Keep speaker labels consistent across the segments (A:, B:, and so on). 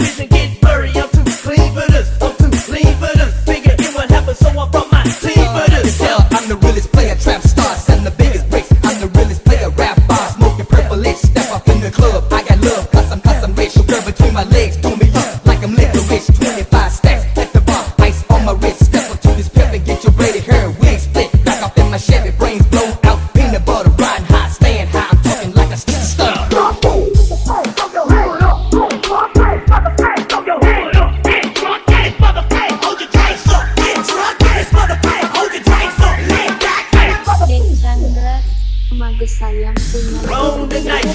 A: I'm too clean for this. I'm too clean for this. Figure it would happen, so I brought my team for this.
B: Tell I'm the realest player, trap star, and the biggest bricks. I'm the realest player, rap bar, smoking purple itch. Step up in the club, I got love, cause I'm, cause between my legs, do me up like I'm licorice. 25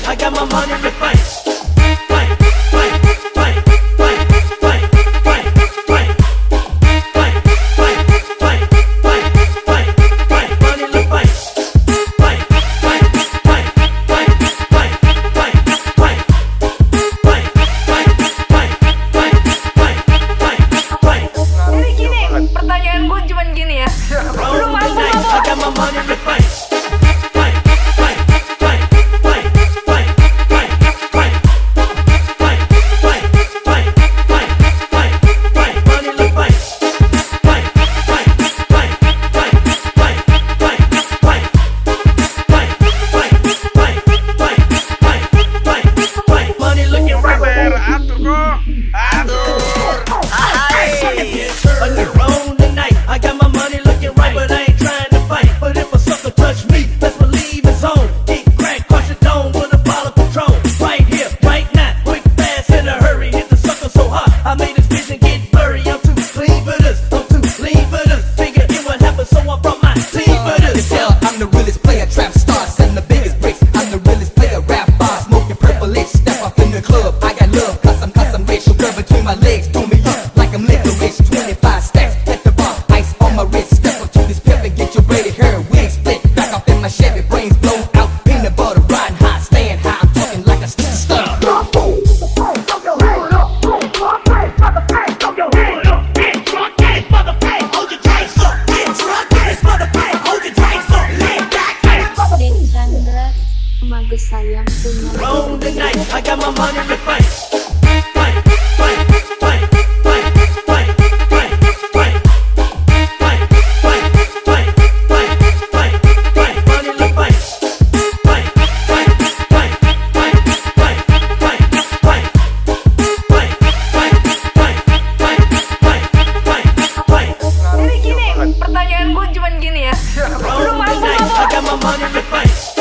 A: I got my money get buried.
C: sayang
D: gini, Pertanyaan gue cuman gini ya.
A: Mampu?